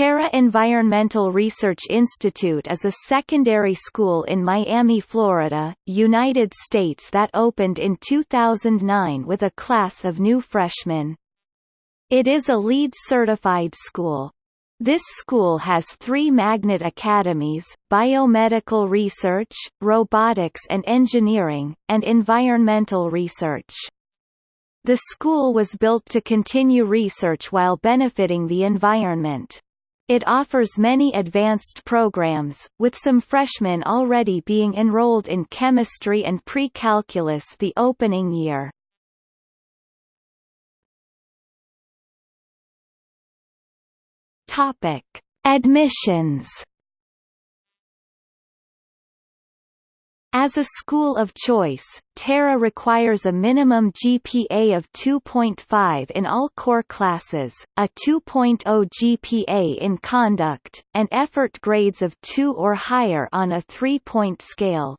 Terra Environmental Research Institute is a secondary school in Miami, Florida, United States that opened in 2009 with a class of new freshmen. It is a LEED certified school. This school has three magnet academies, biomedical research, robotics and engineering, and environmental research. The school was built to continue research while benefiting the environment. It offers many advanced programs, with some freshmen already being enrolled in chemistry and pre-calculus the opening year. Topic: Admissions As a school of choice, Terra requires a minimum GPA of 2.5 in all core classes, a 2.0 GPA in conduct, and effort grades of 2 or higher on a three-point scale.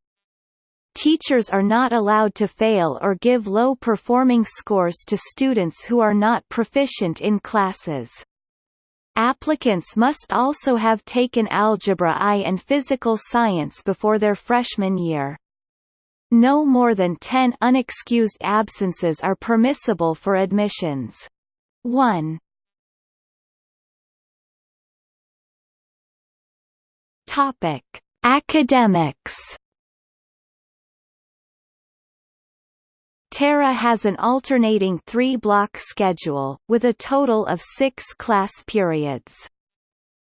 Teachers are not allowed to fail or give low-performing scores to students who are not proficient in classes. Applicants must also have taken Algebra I and Physical Science before their freshman year. No more than 10 unexcused absences are permissible for admissions. 1. Topic: Academics Terra has an alternating three-block schedule, with a total of six class periods.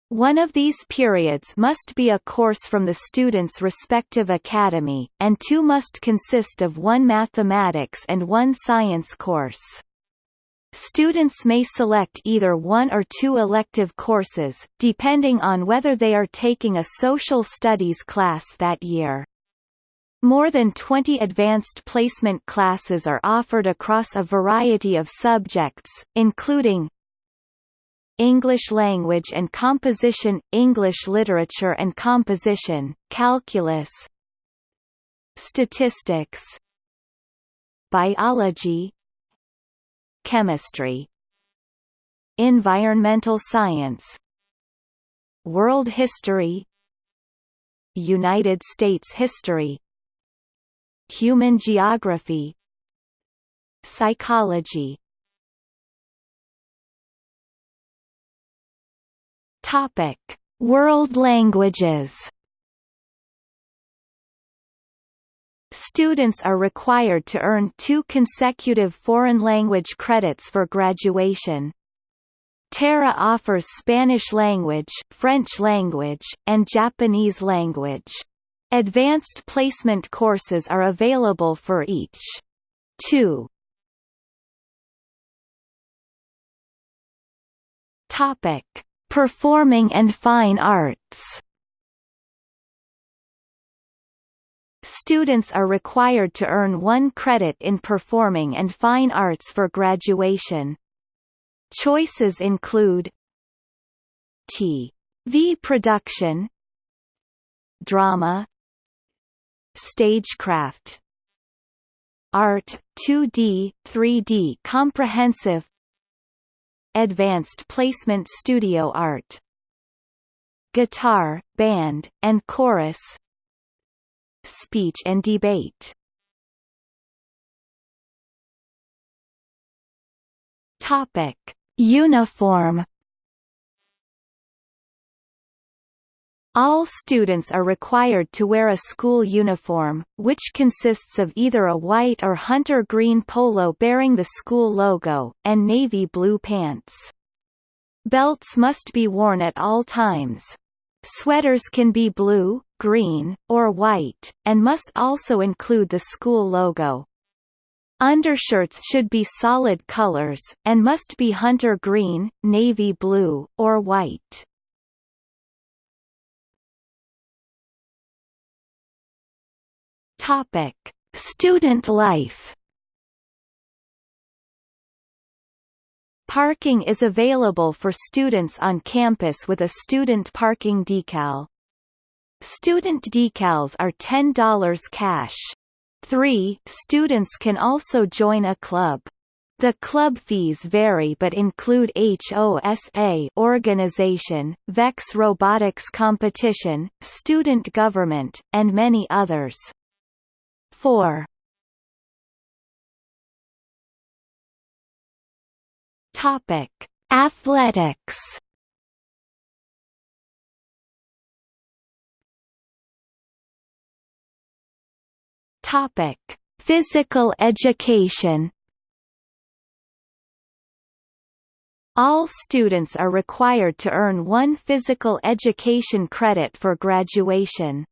One of these periods must be a course from the student's respective academy, and two must consist of one mathematics and one science course. Students may select either one or two elective courses, depending on whether they are taking a social studies class that year. More than 20 advanced placement classes are offered across a variety of subjects, including English language and composition, English literature and composition, calculus, statistics, biology, chemistry, environmental science, world history, United States history, Human geography Psychology Topic: World languages. Students are required to earn two consecutive foreign language credits for graduation. Terra offers Spanish language, French language, and Japanese language. Advanced placement courses are available for each. 2. Topic: Performing and Fine Arts. Students are required to earn one credit in Performing and Fine Arts for graduation. Choices include T.V. production Drama Stagecraft Art, 2D, 3D comprehensive Advanced Placement Studio Art Guitar, Band, and Chorus Speech and Debate Topic. Uniform All students are required to wear a school uniform, which consists of either a white or hunter green polo bearing the school logo, and navy blue pants. Belts must be worn at all times. Sweaters can be blue, green, or white, and must also include the school logo. Undershirts should be solid colors, and must be hunter green, navy blue, or white. Topic: Student life. Parking is available for students on campus with a student parking decal. Student decals are $10 cash. 3. Students can also join a club. The club fees vary but include HOSA organization, VEX robotics competition, student government, and many others. 4. Topic: Athletics. Topic: Physical education. All students are required to earn one physical education credit for graduation.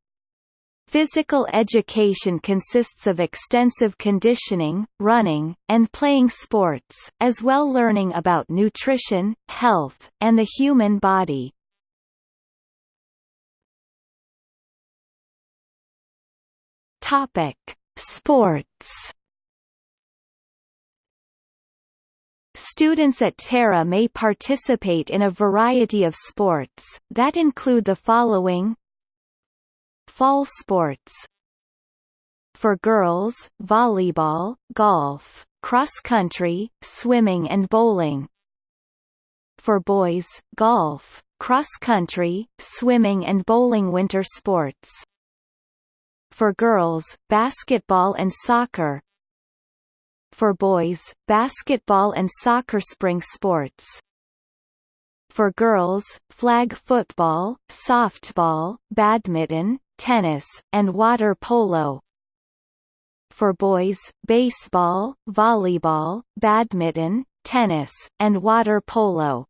Physical education consists of extensive conditioning, running, and playing sports, as well learning about nutrition, health, and the human body. Topic: Sports Students at Terra may participate in a variety of sports, that include the following Fall sports. For girls, volleyball, golf, cross-country, swimming and bowling. For boys, golf, cross-country, swimming and bowling winter sports. For girls, basketball and soccer. For boys, basketball and soccer spring sports. For girls, flag football, softball, badminton, tennis, and water polo. For boys, baseball, volleyball, badminton, tennis, and water polo.